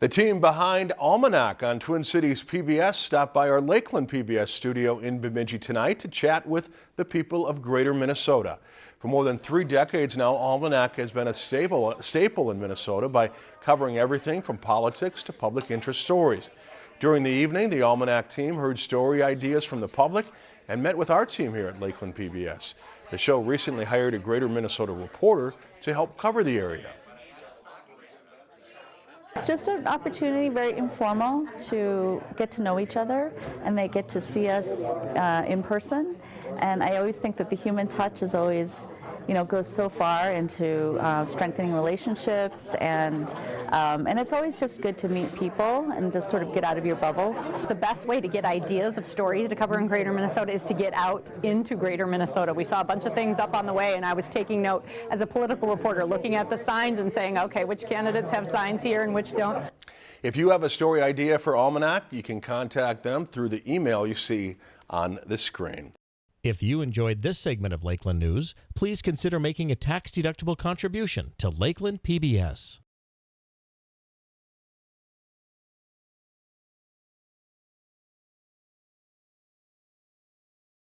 The team behind Almanac on Twin Cities PBS stopped by our Lakeland PBS studio in Bemidji tonight to chat with the people of Greater Minnesota. For more than three decades now, Almanac has been a staple, staple in Minnesota by covering everything from politics to public interest stories. During the evening, the Almanac team heard story ideas from the public and met with our team here at Lakeland PBS. The show recently hired a Greater Minnesota reporter to help cover the area. It's just an opportunity, very informal, to get to know each other and they get to see us uh, in person. And I always think that the human touch is always, you know, goes so far into uh, strengthening relationships and um, and it's always just good to meet people and just sort of get out of your bubble. The best way to get ideas of stories to cover in Greater Minnesota is to get out into Greater Minnesota. We saw a bunch of things up on the way and I was taking note as a political reporter looking at the signs and saying, okay, which candidates have signs here and which don't. If you have a story idea for Almanac, you can contact them through the email you see on the screen. If you enjoyed this segment of Lakeland News, please consider making a tax-deductible contribution to Lakeland PBS.